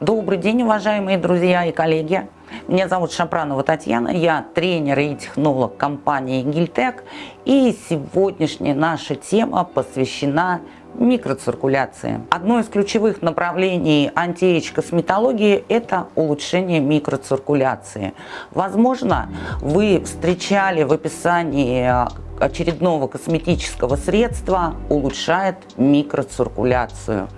Добрый день, уважаемые друзья и коллеги. Меня зовут Шапранова Татьяна, я тренер и технолог компании Гильтек. И сегодняшняя наша тема посвящена микроциркуляции. Одно из ключевых направлений антиэйдж-косметологии – это улучшение микроциркуляции. Возможно, вы встречали в описании очередного косметического средства улучшает микроциркуляцию.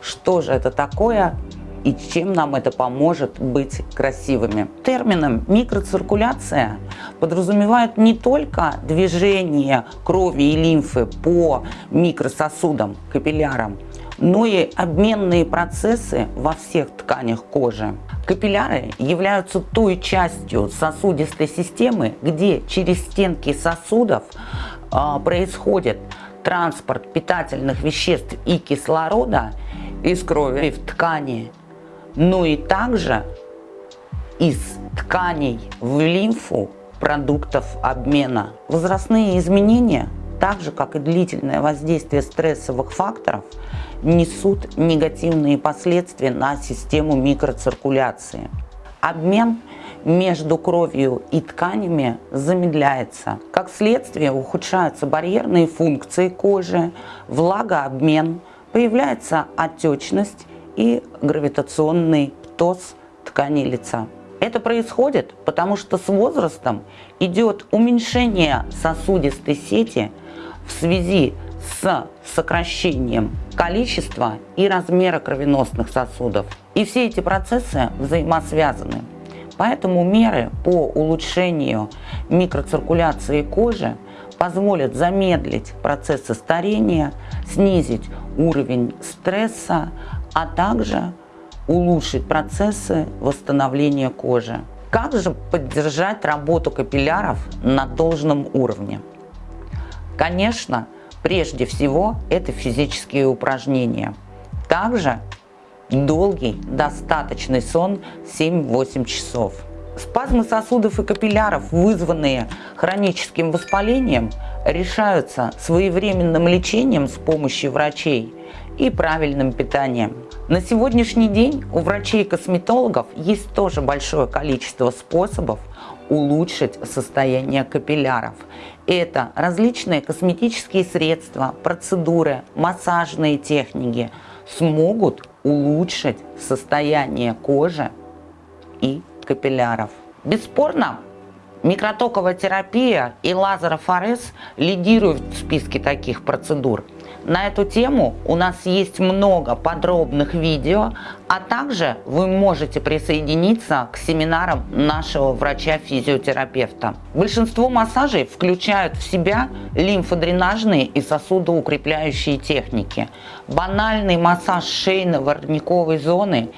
Что же это такое? И чем нам это поможет быть красивыми. Термином микроциркуляция подразумевает не только движение крови и лимфы по микрососудам, капиллярам, но и обменные процессы во всех тканях кожи. Капилляры являются той частью сосудистой системы, где через стенки сосудов э, происходит транспорт питательных веществ и кислорода из крови в ткани но и также из тканей в лимфу продуктов обмена. Возрастные изменения, так же как и длительное воздействие стрессовых факторов, несут негативные последствия на систему микроциркуляции. Обмен между кровью и тканями замедляется. Как следствие ухудшаются барьерные функции кожи, влагообмен, появляется отечность и гравитационный птоз ткани лица. Это происходит, потому что с возрастом идет уменьшение сосудистой сети в связи с сокращением количества и размера кровеносных сосудов. И все эти процессы взаимосвязаны. Поэтому меры по улучшению микроциркуляции кожи позволят замедлить процессы старения, снизить уровень стресса, а также улучшить процессы восстановления кожи. Как же поддержать работу капилляров на должном уровне? Конечно, прежде всего это физические упражнения. Также долгий, достаточный сон 7-8 часов. Спазмы сосудов и капилляров, вызванные хроническим воспалением, решаются своевременным лечением с помощью врачей и правильным питанием. На сегодняшний день у врачей и косметологов есть тоже большое количество способов улучшить состояние капилляров. Это различные косметические средства, процедуры, массажные техники смогут улучшить состояние кожи и капилляров. Бесспорно, микротоковая терапия и лазерофорез лидируют в списке таких процедур. На эту тему у нас есть много подробных видео, а также вы можете присоединиться к семинарам нашего врача-физиотерапевта. Большинство массажей включают в себя лимфодренажные и сосудоукрепляющие техники. Банальный массаж шейно-воротниковой зоны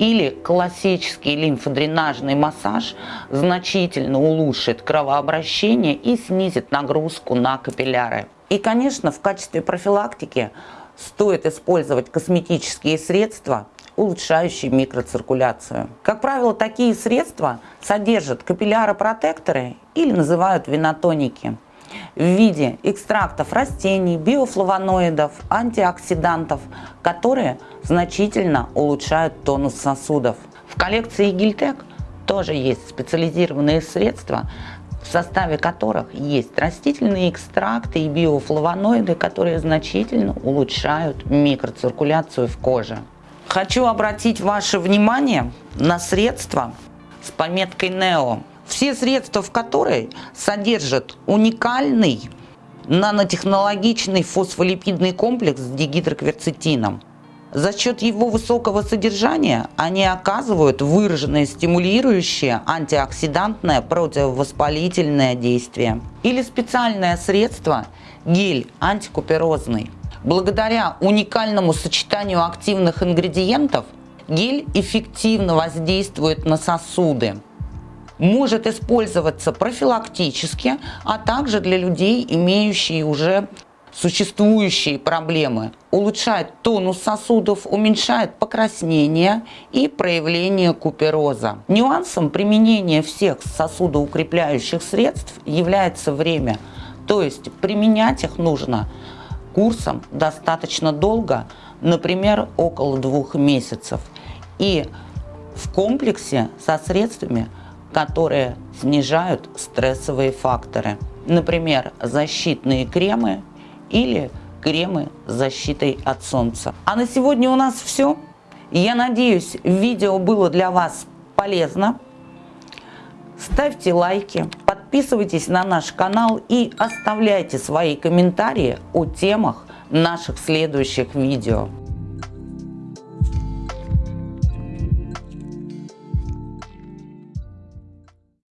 или классический лимфодренажный массаж значительно улучшит кровообращение и снизит нагрузку на капилляры. И, конечно, в качестве профилактики стоит использовать косметические средства, улучшающие микроциркуляцию. Как правило, такие средства содержат капилляропротекторы или называют винотоники в виде экстрактов растений, биофлавоноидов, антиоксидантов, которые значительно улучшают тонус сосудов. В коллекции Гильтек тоже есть специализированные средства, в составе которых есть растительные экстракты и биофлавоноиды, которые значительно улучшают микроциркуляцию в коже. Хочу обратить ваше внимание на средства с пометкой NEO. Все средства в которой содержат уникальный нанотехнологичный фосфолипидный комплекс с дигидрокверцетином. За счет его высокого содержания они оказывают выраженное стимулирующее антиоксидантное противовоспалительное действие. Или специальное средство гель антикуперозный. Благодаря уникальному сочетанию активных ингредиентов гель эффективно воздействует на сосуды. Может использоваться профилактически, а также для людей, имеющие уже существующие проблемы, улучшает тонус сосудов, уменьшает покраснение и проявление купероза. Нюансом применения всех сосудоукрепляющих средств является время, то есть применять их нужно курсом достаточно долго, например, около двух месяцев. И в комплексе со средствами, которые снижают стрессовые факторы. Например, защитные кремы или кремы с защитой от солнца. А на сегодня у нас все. Я надеюсь, видео было для вас полезно. Ставьте лайки, подписывайтесь на наш канал и оставляйте свои комментарии о темах наших следующих видео.